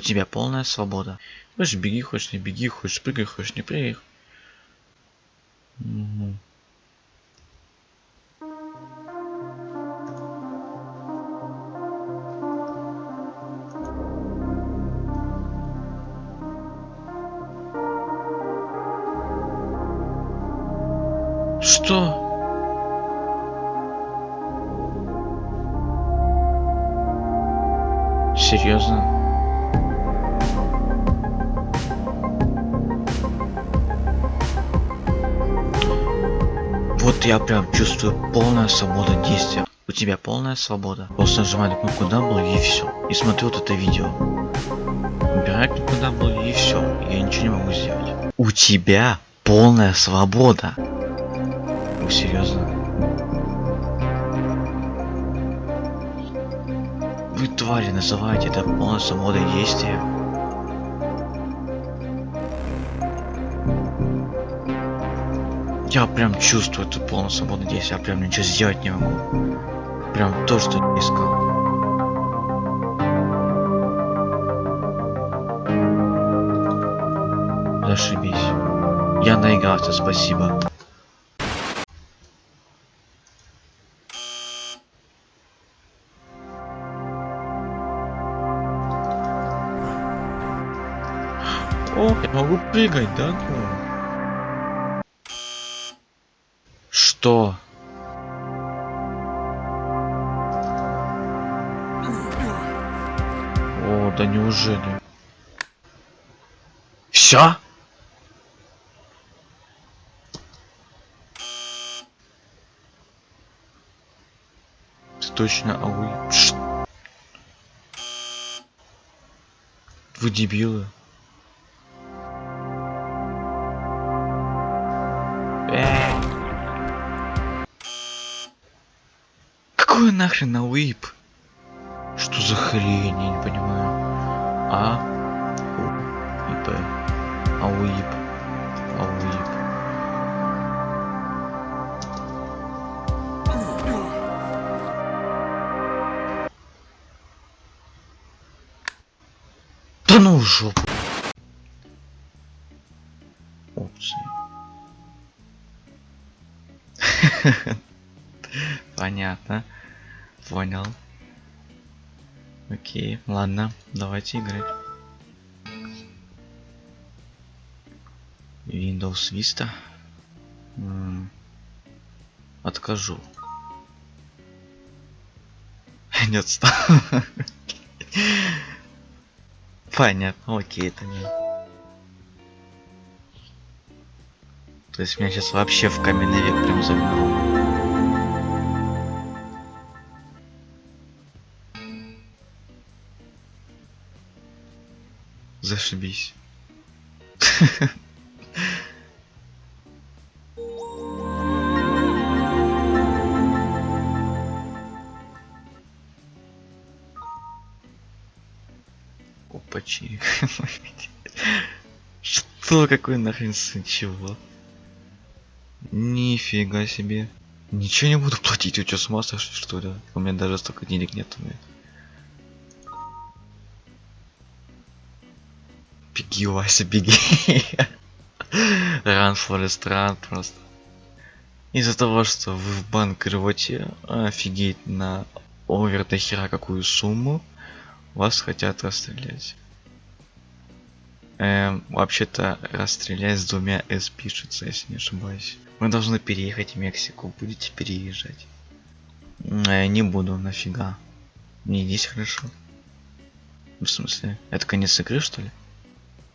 У тебя полная свобода. Хочешь беги, хочешь не беги, хочешь прыгай, хочешь не прыгай. Угу. Что? Серьезно? Вот я прям чувствую полная свобода действия. У тебя полная свобода. Просто нажимай на кнопку W и все. И смотрю вот это видео. Убирай кнопку W и все. Я ничего не могу сделать. У тебя полная свобода. Вы серьезно? Вы твари называете это полной свободой действия? Я прям чувствую эту полную свободу действия, я прям ничего сделать не могу. Прям то, что не искал. Зашибись. Я наигрался, спасибо. О, я могу прыгать, да? Ну? Что? О, да неужели? Все? Ты точно ауи? Ш- Вы дебилы. Эй! Нахрен ауип? Что за хрень, я не понимаю. А? У, И, П. Ауип. Ауип. Да ну в жопу. Опции. Понятно. Понял. Окей, ладно, давайте играть. Windows Vista. Откажу. Нет, стоп. Понятно, окей, это не. То есть меня сейчас вообще в каменный век прям загнало. Зашибись. Опачи. Что? Какой нахрен сын? Чего? Нифига себе. Ничего не буду платить, у тебя с ума что ли? У меня даже столько денег нет у меня. Беги, Вася, беги. Run Forest Run просто. Из-за того, что вы в банкроте офигеть на овер до хера какую сумму, вас хотят расстрелять. Эм, вообще-то расстрелять с двумя S пишется, если не ошибаюсь. Мы должны переехать в Мексику, будете переезжать. Э, не буду, нафига. Мне здесь хорошо. В смысле? Это конец игры, что ли?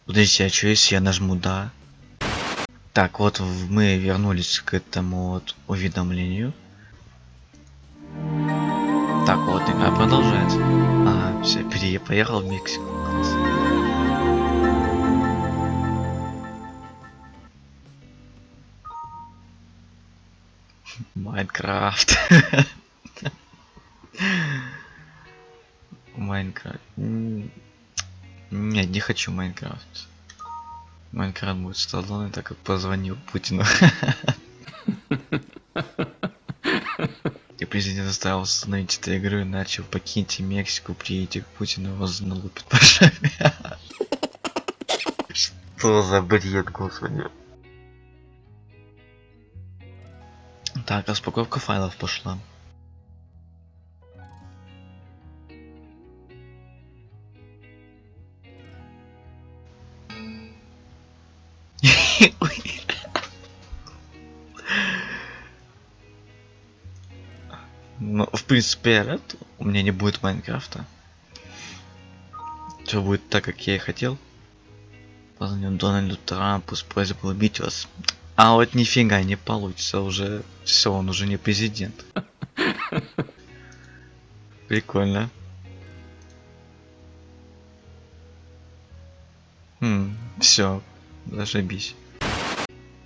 Подождите, а что если я нажму да? Так, вот мы вернулись к этому вот уведомлению. Так, вот игра продолжается. Ага, все, пере поехал в Мексику. Класс. Minecraft. Minecraft. Нет, не хочу Minecraft. Minecraft будет Сталлоне, так как позвонил Путину. И президент заставил установить эту игру, иначе покиньте Мексику, приедете к Путину, вас налупят по шапе. Что за бред, господи. Так, распаковка файлов пошла. Ну, в принципе, рад. У меня не будет Майнкрафта. Все будет так, как я и хотел. Позвоним Дональду Трампу с просьбой убить вас. А вот нифига не получится уже. Все, он уже не президент. Прикольно. Хм, все, зашибись.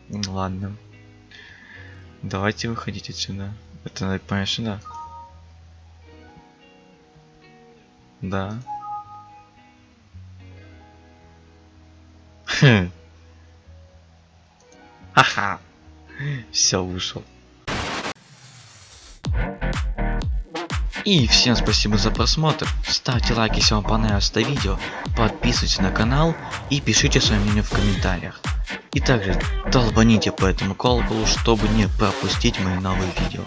Ладно. Давайте выходить отсюда. Это надо понять. Да. Хм. Ха-ха. Все, вышел. И всем спасибо за просмотр. Ставьте лайк, если вам понравилось это видео. Подписывайтесь на канал и пишите свое мнение в комментариях. И также долбаните по этому колоколу, чтобы не пропустить мои новые видео.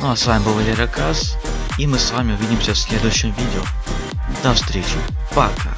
Ну а с вами был Валерий Кас, и мы с вами увидимся в следующем видео. До встречи, пока.